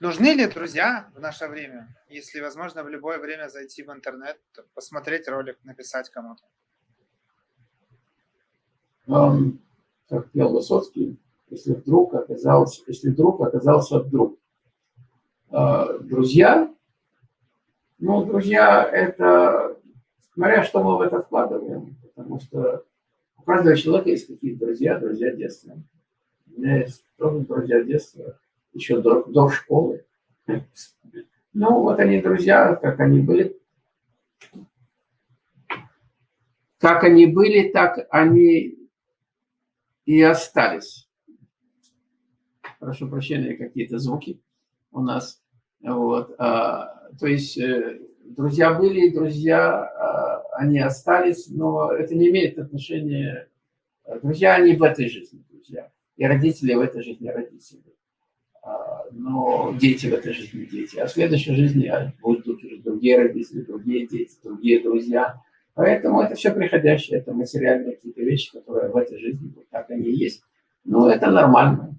Нужны ли друзья в наше время? Если возможно в любое время зайти в интернет, посмотреть ролик, написать кому-то. Um, как пел Высоцкий, если вдруг оказался, если вдруг оказался вдруг. Uh, друзья, ну, друзья, это, смотря что мы в это вкладываем, потому что у каждого человека есть какие-то друзья, друзья детства. У меня есть тоже друзья детства еще до, до школы. Ну, вот они, друзья, как они были. Как они были, так они и остались. Прошу прощения, какие-то звуки у нас. Вот. А, то есть э, друзья были, друзья, а, они остались, но это не имеет отношения. Друзья, они в этой жизни, друзья. И родители в этой жизни родители. Но дети в этой жизни дети. А в следующей жизни будут уже другие родители, другие дети, другие друзья. Поэтому это все приходящее, это материальные какие-то вещи, которые в этой жизни вот так они и есть. Ну, это нормально.